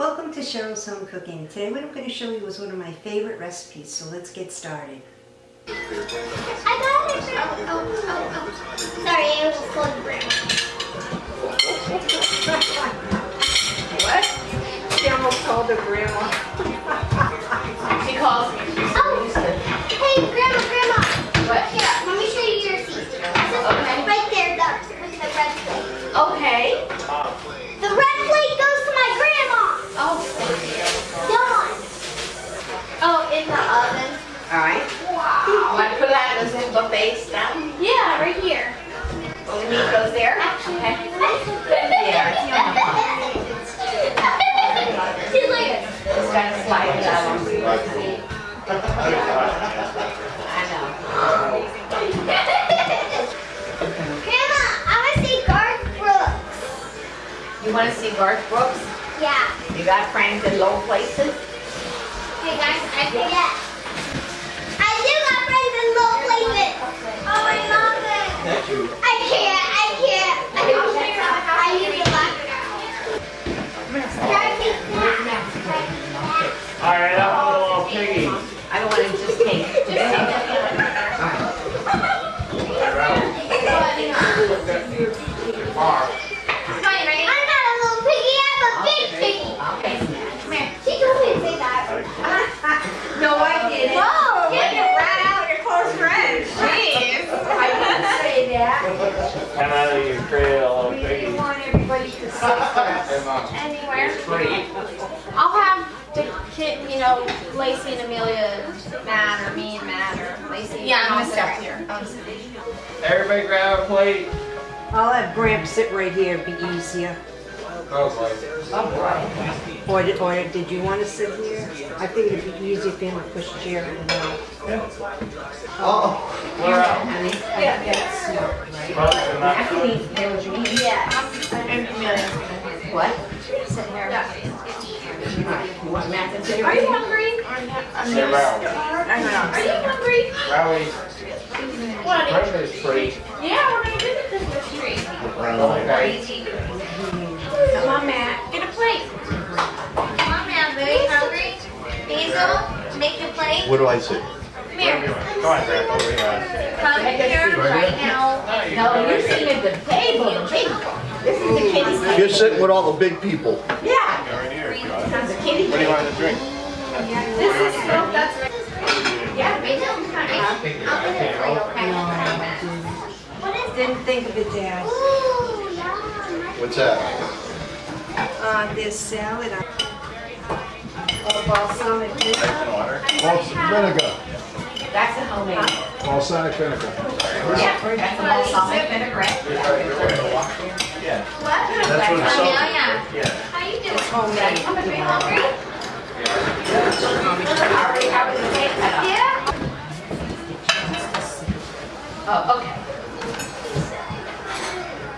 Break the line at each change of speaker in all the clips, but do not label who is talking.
Welcome to Cheryl's Home Cooking. Today what I'm going to show you is one of my favorite recipes, so let's get started.
I got it. Oh, oh, oh, oh. Sorry, I was calling grandma.
What? She almost called her grandma. she calls me. She's
Oh.
used to.
Hey, grandma, grandma.
What?
Here, let me show you your seat.
Okay.
Right there, the, with the red plate.
Okay.
The red plate goes to my grandma.
Oh.
Dawn. Oh, in the oven.
All right.
Wow.
Want to put that as in buffet style?
Yeah, right here.
Oh, the meat goes there? Okay.
She's like,
Just gotta slide it out I know.
Grandma, I want to see Garth Brooks.
You want to see Garth Brooks?
Yeah.
You got friends in low places?
Hey guys, I forget. I do got friends in low places. Oh, I love it. I can't, I can't. I can't. I need to laugh it out. Can I take that?
All right, I'm a little piggy.
I don't want to just take. Just take it. All right.
I'm Whoa.
You can rat out your close friends. Jeez. I didn't say that.
Come out of your cradle, little
We didn't want everybody to see us.
Anywhere.
Free.
I'll have the kid, you know, Lacey and Amelia, Matt, or me and Matt, or Lacey.
Yeah, I'm
and
gonna
I'll sit
here.
I'll sit here.
Everybody grab a plate.
I'll have Gramps sit right here, it'd be easier.
Oh, boy.
Or did, or did you want to sit here? I think it'd be easier for him to push a chair in and out.
We're out.
Honey.
Yeah, that's smart, right?
I can eat there with me.
Yeah.
What?
Sit here.
You want mac and cheese?
Are you hungry?
Sit around.
Are you hungry?
Rowley,
What?
breakfast free.
Yeah, we're gonna do the Christmas tree.
Okay.
Come on, Matt. Get a plate.
Come on, man. Are you hungry? Hazel, make your plate.
What do I say?
Come here.
Come on, Grandpa, we got it.
Come here right now.
No, you
No,
can
you're sitting at the table, the big, this is the kiddie table.
You're sitting with all the big people.
Yeah,
Right here, if you want it.
the kiddie
What do you want to drink?
This is still, that's right.
Yeah,
Wait, no, come on. I'll get it for you, okay?
Didn't think of it, Dad.
What's that?
Uh, there's salad. on- Oh, balsamic vinegar.
Balsamic vinegar.
that's a homemade.
Balsamic vinegar.
Yeah, that's a balsamic vinaigrette.
Yeah.
What?
That's what it's called.
Amelia,
Yeah.
how you doing?
Homemade.
Are you hungry? Already having the cake cut up.
Yeah.
Oh, okay.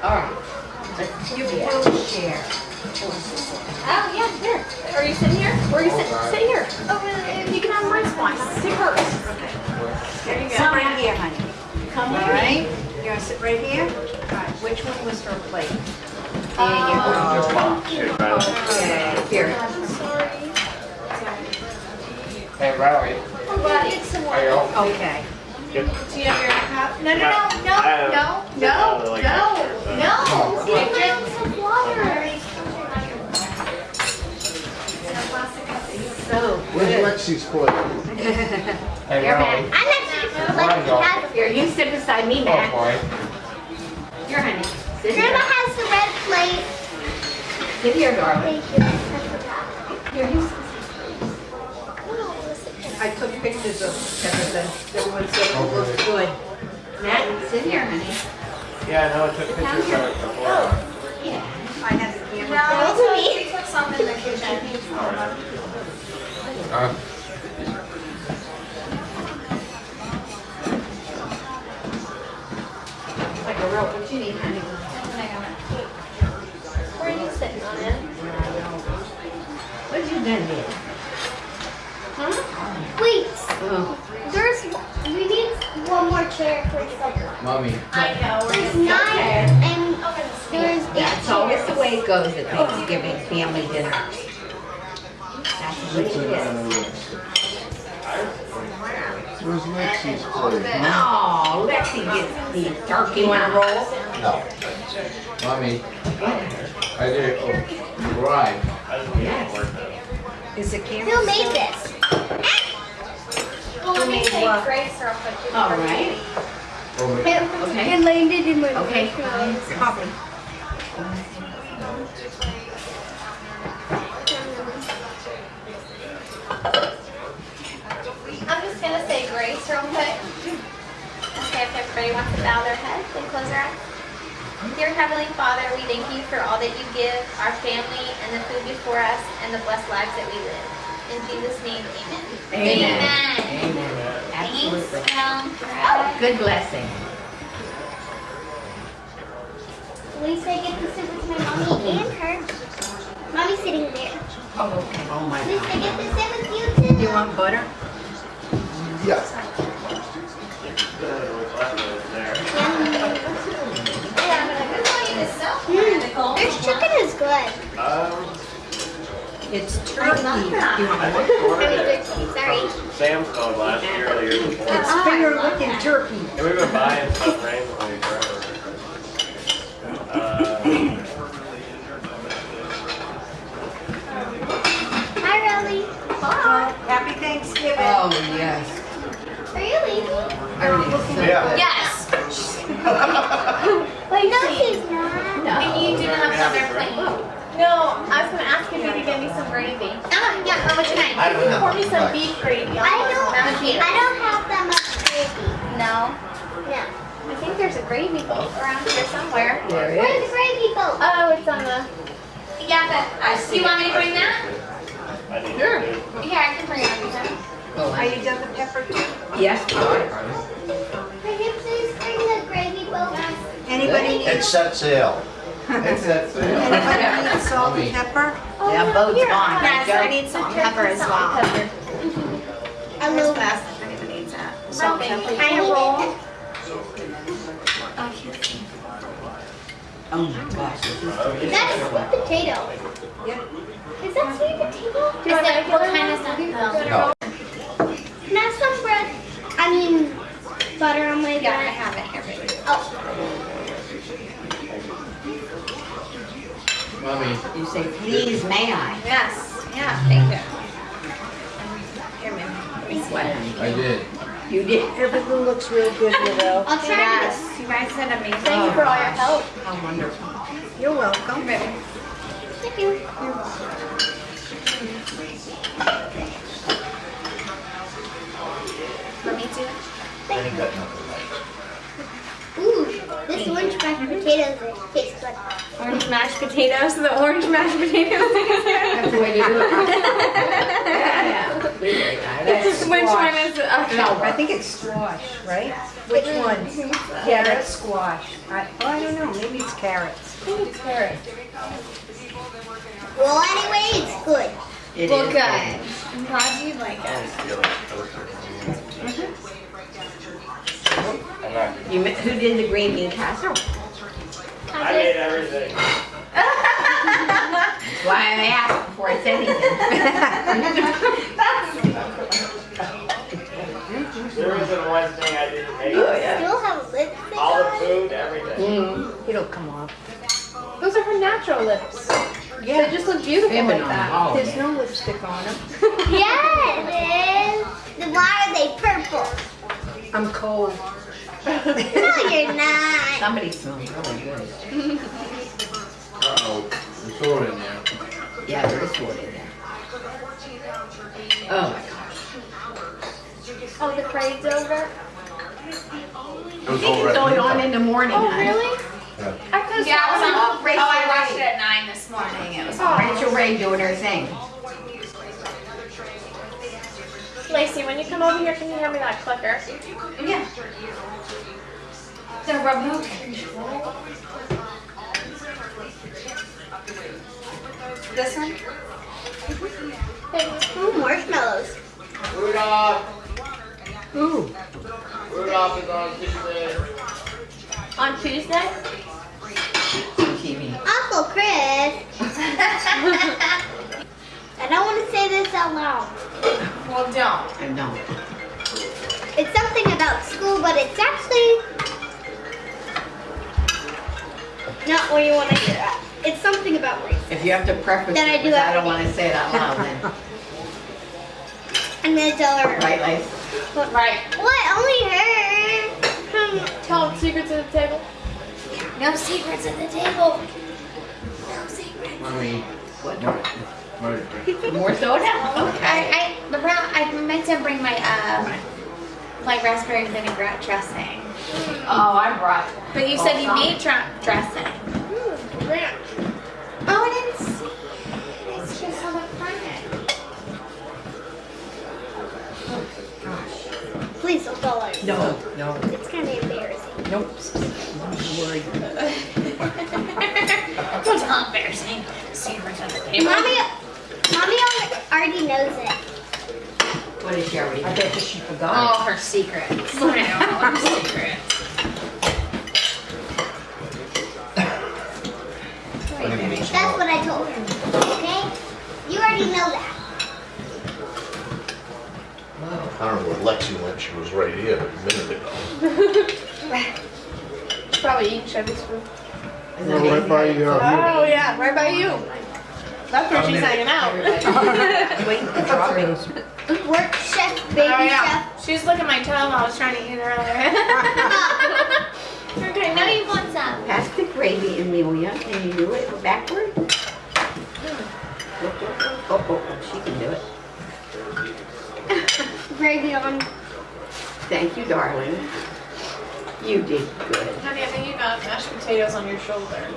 All right. Let's do that.
Little chair.
Oh, yeah, here. Are you sitting here? Where are you sitting? Sit here. Oh, Over there. You can have my spine. Sit first. There you
Sit
go.
right here, honey.
Come
All
here.
right? You want to sit right here? All right, which one was her plate?
There you go.
Just mom. Here,
Okay, here.
I'm sorry.
Hey, Riley.
Well, it's some
Are you oh,
water.
home?
Okay.
Do you have your cup? No, no, no,
I
no,
have-
no, uh,
I have,
no,
like,
no,
extra,
no.
Give
Give
him
him
some water.
So
Where's
good.
Lexi's plate?
Hey,
Here,
Riley.
man.
I'm not
Where
like
you go?
has,
Here, you sit beside me,
Oh,
Matt.
boy.
Here, honey. Sit
Grandma
here.
has the red plate.
Sit here, darling.
Thank you. I forgot.
Here, you sit.
Oh, I took pictures of everything. Everyone said it looked good.
Matt, sit here, honey.
Yeah, I know, I took pictures of it before.
Oh, yeah.
I have the camera.
No, it's me.
We took some in the kitchen.
Uh,
It's like a real, what you need, honey?
Where are you sitting on it?
What you done here? Huh?
Wait,
Oh,
there's, we need one more chair for supper.
Mommy.
I know. we're
There's
gonna-
nine, and there's eight
That's always the way it goes at Thanksgiving family dinner.
What's in Lex? Where's Lexi's plate, huh?
Oh, Lexi gets the turkey. You wanna roll?
No.
Mommy, I did it. Right.
Is it camera?
Who made this?
Well, let me
made
take
what?
Grace real quick.
All right.
Okay. It landed in my
Okay. Copy.
I'm just gonna say grace real quick. Okay, if everybody wants to bow their heads and close their eyes. Dear Heavenly Father, we thank you for all that you give, our family, and the food before us, and the blessed lives that we live. In Jesus' name, amen.
Amen.
Amen.
Absolutely.
Thanks, um,
Good blessing.
Lisa, get to sit with my mommy and her. Mommy's sitting there.
Oh, okay. Oh, my
Lisa,
God.
get to sit with you too.
You want butter?
Yes.
Mm, this chicken is good.
Um,
It's turkey. You want
I
one?
mean, turkey, sorry.
Sam's Club last year or the year before.
It's finger looking turkey.
And we've been buying stuff randomly forever. Uh,
Hi, Rolly.
Happy Thanksgiving.
Oh, yes.
Are you leaving?
Yeah.
Yes.
Wait, no, she's not.
And you do not have their plate. No, I was gonna ask if you could give me some gravy.
Ah, yeah, how much kind?
I don't
Pour me some beef gravy.
I don't,
put
I don't have that much gravy.
No.
No.
I think there's a gravy boat around here somewhere.
There
Where's
it
the gravy boat?
Oh, it's on the. Yeah, but uh, do you want me to bring that?
I need to do.
Here, I can bring it.
Are you done with pepper too?
is. Yes.
Can you please bring the gravy boat?
Anybody,
It sets sail.
It's that thing.
anybody need salt and pepper?
Oh, that boat's
Here,
gone.
Yes, I need salt and pepper as well.
I love
if anybody needs that.
Salt and pepper.
I roll.
Oh, oh my gosh. this is delicious.
That's sweet potato.
Yep.
Is that sweet potato?
Do you want that? What kind is that?
No.
Can I have some bread? I mean, butter on my
Yeah, I
bread.
have it here, baby.
Oh,
Mommy,
You say, please, may I?
Yes, yeah, thank you. Here, ma'am. Let me.
I did.
You did.
Everything looks real good, you know.
I'll try
Yes, you guys did amazing. Thank you for all your help.
How wonderful.
You're welcome.
this. Thank you.
Let me do it.
I ain't got nothing
Ooh, this orange mashed potatoes tastes good.
Orange mashed potatoes, the orange mashed potatoes.
That's the way to do it. Yeah. That's
Which one is it? Okay.
No, I think it's squash, right? Which one? Carrot squash. I, oh, I don't know, maybe it's carrots. Maybe it's carrots.
Well, anyway, it's good.
It
Well,
is.
good. I'm glad you like it.
Oh, I'm.
You, who did the green bean casserole?
I made everything.
Why am I asked before I said anything.
There isn't one thing I didn't make.
Oh, yeah.
Still have lipstick
All the food, everything.
Mm.
It'll come off.
Those are her natural lips.
Yeah,
They just look beautiful
They've
like that.
all
there's
day.
no lipstick on them.
Yeah, it is. Why are they purple?
I'm cold.
No, you're not.
Somebody smells really oh, good.
Uh-oh, there's soda in there.
Yeah, there is wood in there. Oh my gosh.
Oh, the parade's over?
I think it's going on in the morning.
Oh,
honey.
really?
Yeah.
I could
Yeah, oh, I was on, oh,
Rachael
I watched
Ray.
it at nine this morning. It was
Oh.
Rachael Ray doing her thing.
Lacey, when you come over here, can you hand me that clicker?
Yeah. The remote control. This one?
Ooh, marshmallows.
Rudolph,
Ooh,
Rudolph is on Tuesday.
On Tuesday?
On TV.
Uncle Chris. I don't want to say this this out loud.
Well, don't.
I know.
It's something about school, but it's actually not what you want to hear. It's something about race.
If you have to preface
Then I do
because I don't want to say it out loud then.
I'm gonna tell her.
Right, Lace?
Right.
What? Only her.
Tell them secrets at the table.
No secrets at the table. No secrets.
Mommy.
What?
Murder.
More soda? Okay.
I, I, the brown, I meant to bring my, uh, my raspberry vinaigrette dressing.
Oh, I brought.
But you said you oh, made dra- dressing.
Hmm, Ranch.
Oh, I didn't see it. It's just on the front.
Oh, Please don't tell her.
No, no,
It's kind of embarrassing.
nope. Don't worry.
It's not embarrassing. Secrets at the table.
Mommy, mommy already knows it.
What did she already
I bet that she forgot.
All her secrets. All her secrets.
That's what I told her. Okay? You already know that.
I don't know where Lexi went, she was right here a minute ago.
Probably eating Chevy's food.
Isn't it you cook?
Oh yeah, right by you. That's where she's hanging out.
Wait, the droppings.
Work chef, baby
Oh yeah.
chef.
She's licking my toe while I was trying to eat earlier.
Okay, now you want some.
Pass the gravy, Amelia. Can you do it backward? Look, look, look. Oh, oh, oh, she can do it.
Gravy on.
Thank you, darling. You did good.
Honey, I think you got mashed potatoes on your shoulder.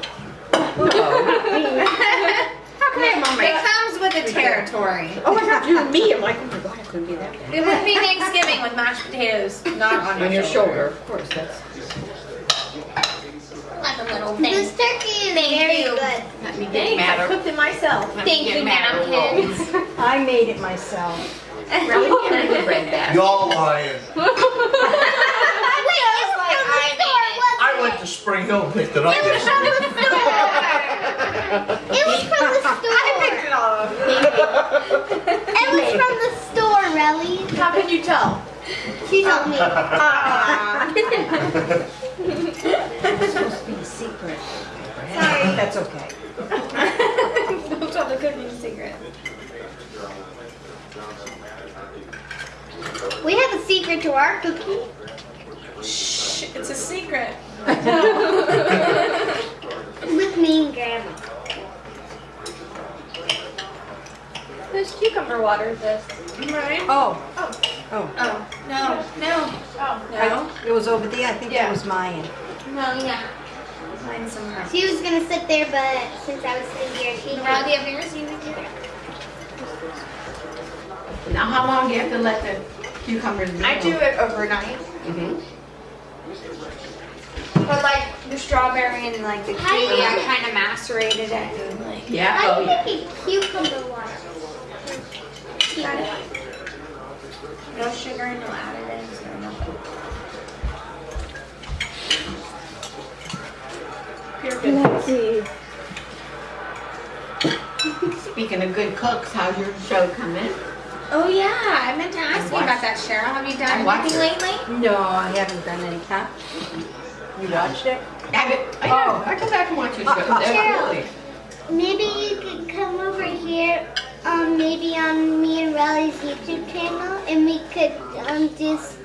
How come
It comes with the territory.
Oh, I thought you and me. I'm like, oh my God, it couldn't be that bad.
It would be Thanksgiving with mashed potatoes, not on,
On your shoulder, of course, that's,
Like a little
This
thing.
turkey is
Thank
very
you.
good.
let me get
Thanks, I cooked it myself.
Let
Thank
get
you,
mad or roll.
napkins.
I made it myself.
Really? Can I get bread basket?
Y'all lying.
Wait, it's
like
from the
I
store,
made it.
wasn't
I went to Spring Hill and picked it up yesterday.
It was from the store.
I picked it all up.
It was from the store, Relly.
How can you tell?
She told me.
Ah.
It's supposed to be a secret.
Sorry.
That's okay.
Don't tell the cooking secret.
We have a secret to our cookie.
Shh, it's a secret.
With me and Grandma.
There's water this. Right?
Oh,
Oh.
oh.
Oh, no, no,
Oh,
I- It was over there, I think
Yeah.
that was mine.
no, yeah. Mine's somewhere.
She was gonna sit there, but since I was sitting here, she
Around the of yours, you would do it.
Now, how long do you have to let the cucumbers be?
I do it overnight.
Mhm.
But like the strawberry and like the
How
kiwi, I kind of macerated it and like.
Yeah,
How
oh
do you
yeah.
Make a cucumber water?
No sugar, no additives, no nothing.
Pure goodness.
Speaking of good cooks, how's your show coming?
Oh yeah, I meant to ask you about that, Cheryl. Have you done
watched
anything lately?
No, I haven't done any, huh? You watched it?
Have it, I know, oh. I come back and watch your show. Uh, uh, Definitely.
Maybe you could come over here, um, maybe on me and Riley's YouTube channel, and we could um just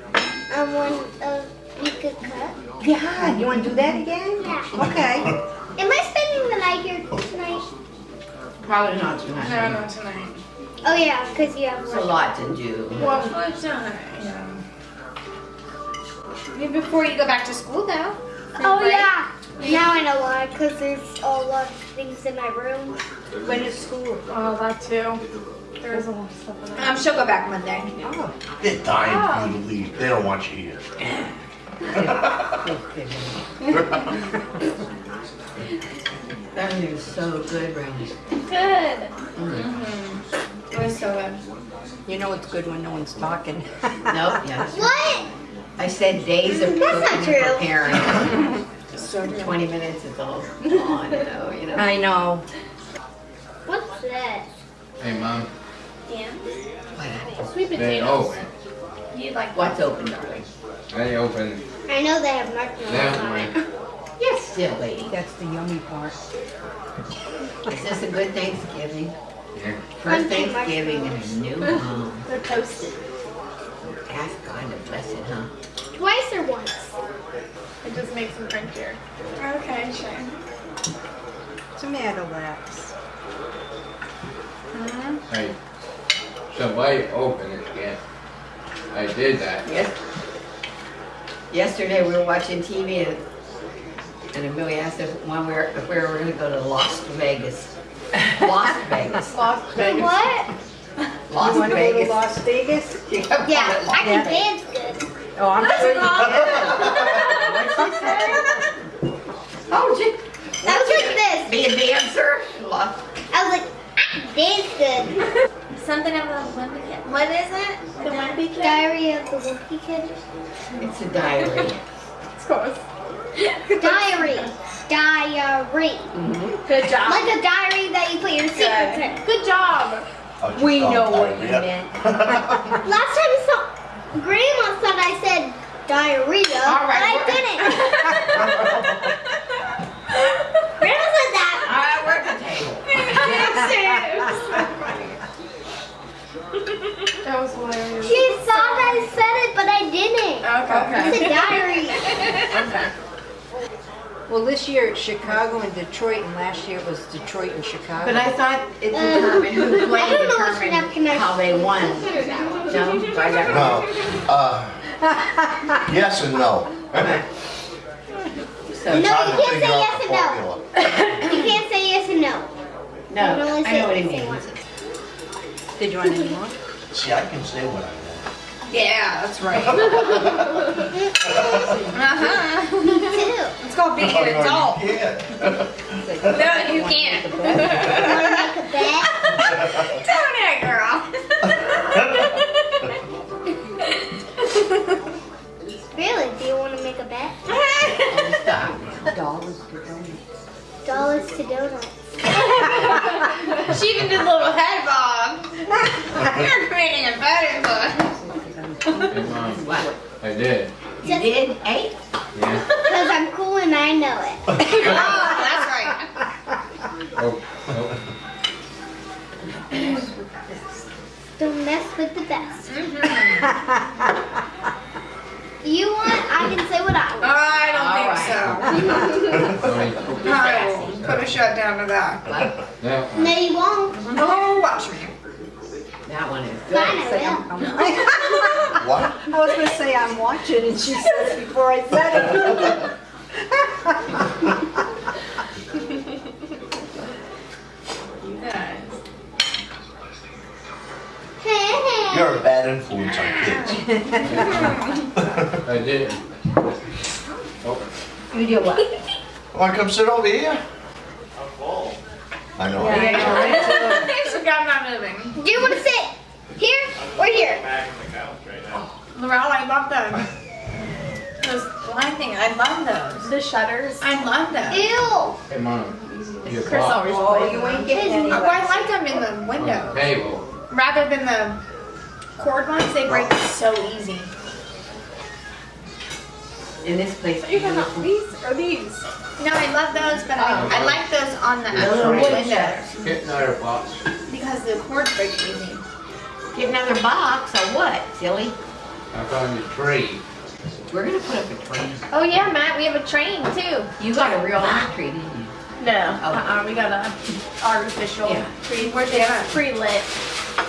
um one of we could cut.
Yeah, you wanna do that again?
Yeah.
Okay.
Am I spending the night here tonight?
Probably not tonight.
No, no, tonight.
Oh yeah, because you have
It's a lot to do.
Well, it's not. Yeah.
Maybe before you go back to school though.
Oh
Right?
yeah. Now I know why, because there's a lot of things in my room.
When is school?
Oh, that too. There is a lot of stuff in there.
Um, she'll go back Monday.
Oh.
They're dying for you to leave. They don't want you here.
That is so good, Randy.
Good. Mm-hmm. It was so good.
You know it's good when no one's talking.
Nope, yes.
What?
I said days of
That's not true.
preparing.
So good.
Twenty minutes is all gone, you know, you know.
I know.
What's this?
Hey, Mom.
Yeah.
Sweet
They
potatoes.
open.
You like
What's open, darling?
They open.
I know they have marshmallows
That
on it.
Yes, still lady.
That's the yummy part.
Is this a good Thanksgiving?
Yeah.
First Thanksgiving in a new home.
They're toasted.
Ask God to bless it, huh?
Twice or once?
It just makes them crunchier.
Okay, sure.
Tomato laps. Mm-hmm.
Hey, somebody open it again. I did that.
Yes. Yesterday, we were watching TV and, and Amelia asked if, when we were, if we were gonna go to Las Vegas. Las Vegas.
Las Vegas.
What?
Las
You wanna go to
Vegas.
Las Vegas?
You kept
Yeah,
calling it Las
I can
Yeah.
dance good.
Oh, I'm sure you
What'd she say? Oh, gee,
I was like this.
be a dancer? Las-
I was like, I can dance good.
Something about the Wimpy Kid. What is it?
The Wimpy Kid?
Diary of the Wimpy Kid.
It's a diary.
It's close.
Diary. Diary. Mm-hmm.
Good job.
Like a diary that you put your secrets in.
Good job.
I'll
We know what you
diarrhea.
Last time I saw Grandma thought I said diarrhea,
All right,
but I didn't. Grandma said that.
I work the table.
That was hilarious.
She thought I said it, but I didn't.
Okay.
It's a diary.
Well, this year it's Chicago and Detroit, and last year it was Detroit and Chicago.
But I thought it determined who played,
I don't know which one
determined how they won. No, so I
No, uh, yes and no.
So,
No, you can't say yes
the
and no. You can't say yes and no.
no,
You can only
I know what he means.
Did you want any more?
See, I can say what I want.
Yeah, that's right.
Uh-huh.
Me too.
It's called being an
no,
adult.
you can't.
No, you can't.
To make a bet?
Don't it, girl.
Really? Do you want to make a bet?
Dollars for donuts.
Dollars to donuts.
she even did a little head bob. You're creating a better book.
Hey, Mom,
What?
I did.
You did eight?
Yeah.
Because I'm cool and I know it.
Oh, that's right.
Oh, oh.
Don't mess with the best.
Mm-hmm.
You want? I can say what I want.
I don't
All
think so.
Sorry.
I will put a shutdown to that.
No,
No, you won't.
Oh, watch me.
That one is
Fine,
good.
Say
I
I'm- I'm-
What?
I was gonna say I'm watching, and she said it before I said it.
You're a bad influence on kids.
I did. Oh,
You did what?
Want to come sit over here? I know.
Yeah.
Thanks for God not moving.
Do you want to sit here or here?
Oh, Laurel, I love them. Those blind things, I love those. The shutters. I love them.
Ew.
hey, Mom. Your
Chris always
Oh,
plays
you ain't getting any.
Oh, I like them in the
on
window.
the table.
Rather than the cord ones, they break so easy.
In this place.
You talking about these or these? No, I love those, but I, oh. I like those on the actual
Those are
windows
Get box.
Because the cords break easy.
Get another box or what, silly?
I found a tree.
We're gonna put up a tree.
Oh yeah, Matt, we have a train too.
You got a real live tree, didn't you?
No,
Oh.
uh-uh, we got a artificial
Yeah.
tree. Where's it at? Pre-lit.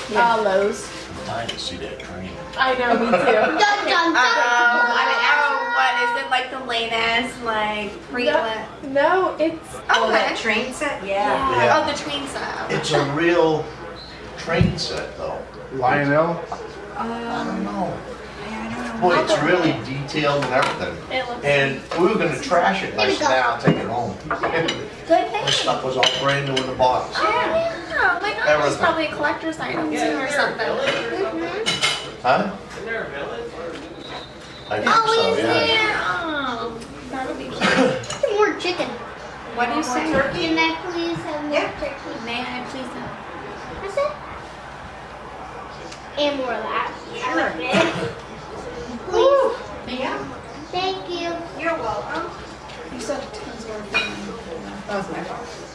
Yeah. Uh, Lowe's.
I'm dying to see that train.
I know, me too.
Dun dun
Oh,
dun.
What is it like the latest, like pre-lit? No, it's
Oh,
okay.
that train set? Yeah.
Yeah.
Oh, the train set.
It's a real train set, though.
Lionel?
Um, I don't know. Boy, it's really detailed and everything.
It looks
And we were gonna trash it, and I
Here
said,
go.
I'll take it home.
Good thing.
The stuff was all brand new in the box.
Yeah, oh my gosh, it's probably a collector's item too or something.
Huh? I think
Oh,
so,
is
yeah.
Yeah, oh, that'll be cute.
More chicken.
What do you say?
Can I please have more
Yeah.
turkey?
May I please have?
What's that? And more of that. I like this. Please.
Yeah.
Thank you.
You're welcome. You said tons more That was my fault.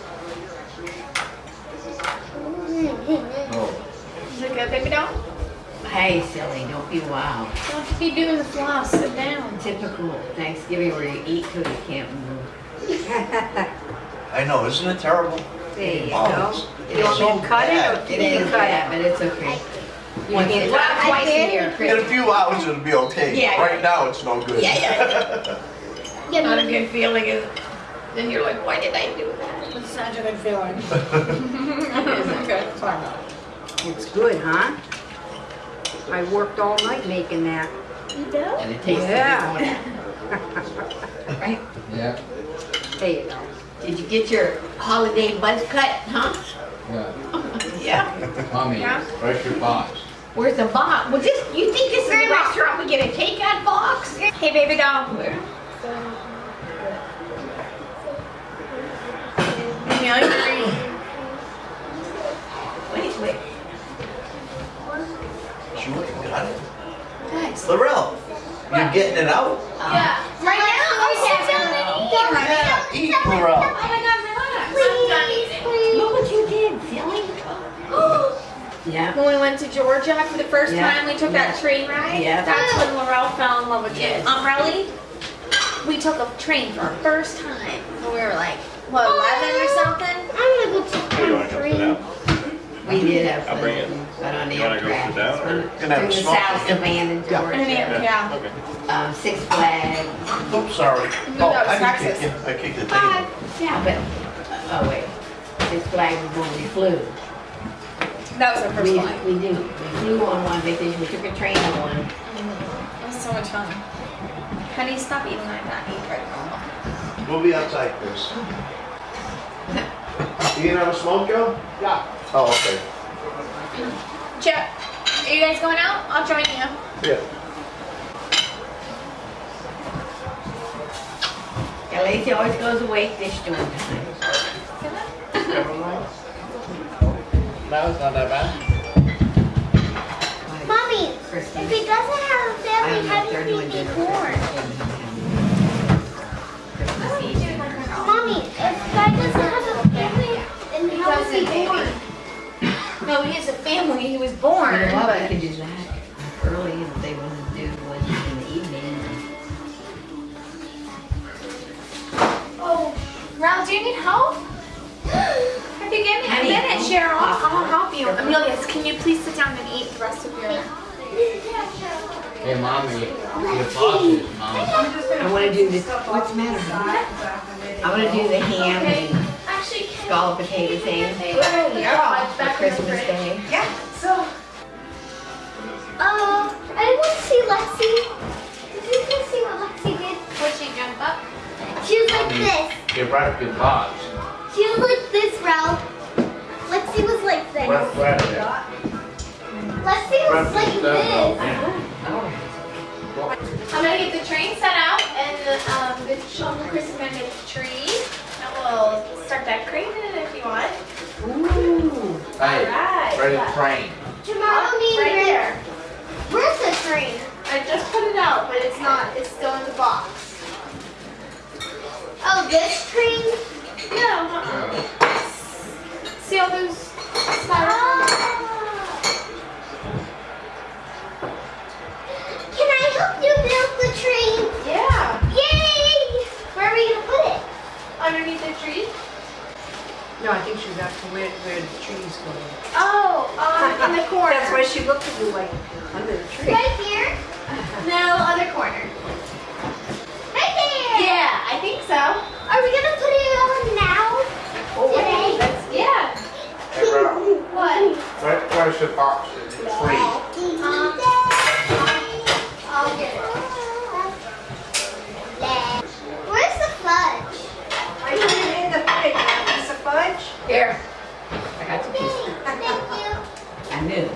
Oh,
Is it good, baby doll?
Hey, silly, don't be wild.
Don't be doing the floss. Sit down.
Typical Thanksgiving where you eat till you can't move.
I know, isn't it terrible?
There you
Oh,
go.
it's-
You want me to cut it
so
or
bad.
can
It
you cut
bad,
it?
but it's okay.
Want me to
Well,
cut it?
twice a year,
In a few hours, it'll be okay.
Yeah.
Right now, it's no good.
Yeah, yeah.
Give
Not a good feeling is, then you're like, why did I do that?
It's such a good feeling. Isn't good. Sorry.
It's good, huh? I worked all night making that.
You do?
And it tastes
Yeah.
good. Right?
yeah,
There you go.
Did you get your holiday buzz cut, huh?
yeah.
Yeah.
Mommy,
Yeah.
where's your box?
Where's the box? Well, just, you think this is a restaurant, we get a takeout box?
Hey, baby doll.
Where?
Amelia, you're
Wait, wait.
She went and got it.
Nice.
Lorel, you're getting it out? Oh.
Yeah.
Right now, oh, sit down and eat.
Yeah, eat, Lorel.
Oh my God, relax.
Please, please.
Look what you did, silly. Yeah.
When we went to Georgia for the first
Yeah.
time, we took that train ride.
Yeah.
That's when Laurel fell in love with
Yes.
it. Umbrelli, we took a train for the first time. When we were like, what, 11 or oh. something?
I'm gonna go to
You wanna come sit down?
We did have
I'll
fun.
bring it.
But on the
You wanna go
updraft.
sit down, or-
Gonna have
In
a
the
smoke.
South Savannah,
Yeah.
Georgia.
Yeah. yeah.
Okay.
Um, Six Flags.
Oops, sorry.
No,
Oh,
that was
I didn't
Texas.
kick you. I kicked the
Bye.
table.
Yeah, but, oh wait. Six Flags was when we flew.
That was our first
We,
one.
we do. We flew on one vacation. We took a train on one.
It was so much fun. Honey, stop eating like that. Eat right now.
We'll be outside, Chris. You gonna have a smoke, Joe? Yeah. Oh, okay.
Chip, are you guys going out? I'll join you.
Yeah.
Yeah, Lacey always goes away fish doing time.
No, it's not that bad.
Mommy,
Christmas.
if he doesn't have a family,
don't know
how
if they're
does he be born? Mommy, if guy doesn't have a family, then how is he born?
No, he has a family. He was born.
You know
but-
we could do that early if they want to do one in the evening.
Oh, Ral, do you need help? If you give me a minute,
don't
Cheryl,
talk.
I'll help you. Amelia, can you please sit down and eat the rest of your...
Hey, mommy, your box is, mom.
I want to do this, what's the matter? honey? I want to do the ham and
Actually,
scalloped potato thing
yeah.
For Christmas Day. Yeah, so.
Uh, I want to see Lexi. Did you guys see what Lexi did?
Would she jump up?
She was like this.
Get You brought your box.
She was like this, Ralph. Lexi was like this. Lexi was like this.
I'm gonna get the train set out and um, the children Chris gonna tree. And we'll start decorating it if you want.
Ooh.
Hey,
Alright.
ready to train.
Tomorrow me
Right
and
there.
Where's the train?
I just put it out, but it's not. It's still in the box.
Oh, this train?
No. uh-uh. See all those styrofoam?
Ah. Can I help you build the train?
Yeah.
Yay! Where are we gonna put it?
Underneath the tree.
No, I think she's asking where, where the trees go.
Oh, um, in the corner.
That's why she looked at you like, under the tree.
Right here?
No, other corner.
Right there!
Yeah, I think so.
Are we gonna put it on now? Today?
That's yeah.
Hey, bro,
What?
where, where's the box? Three.
Um,
Here. I got your piece.
Thank you.
I knew.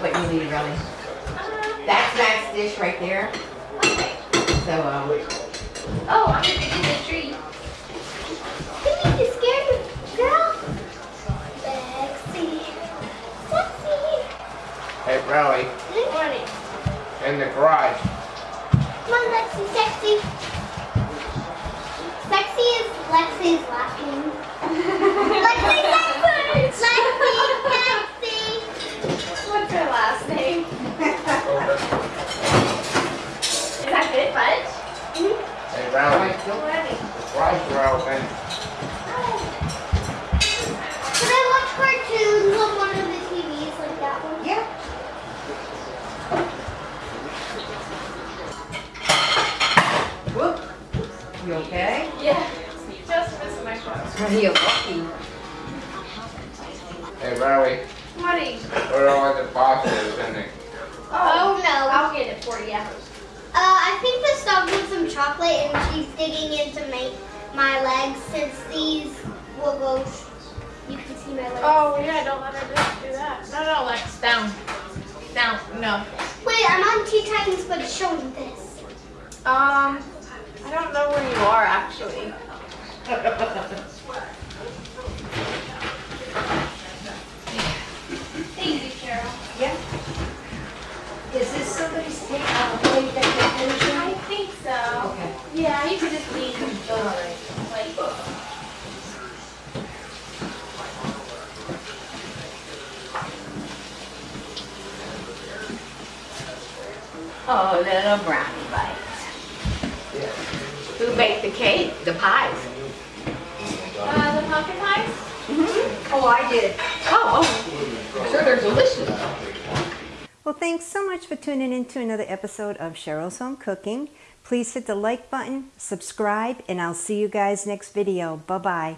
what you need, really. That's Max's dish right there. Okay. So, um.
Oh, I'm going to do the tree.
You need girl. Sexy. Sexy.
Hey, Riley. Good morning. In the garage.
Come on, Lexi, sexy. Lexi is Lexi's laughing. Lexi, Lexi, Lexi, Lexi.
What's her last name?
digging into my, my
leg to another episode of Cheryl's Home Cooking. Please hit the like button, subscribe, and I'll see you guys next video. Bye-bye.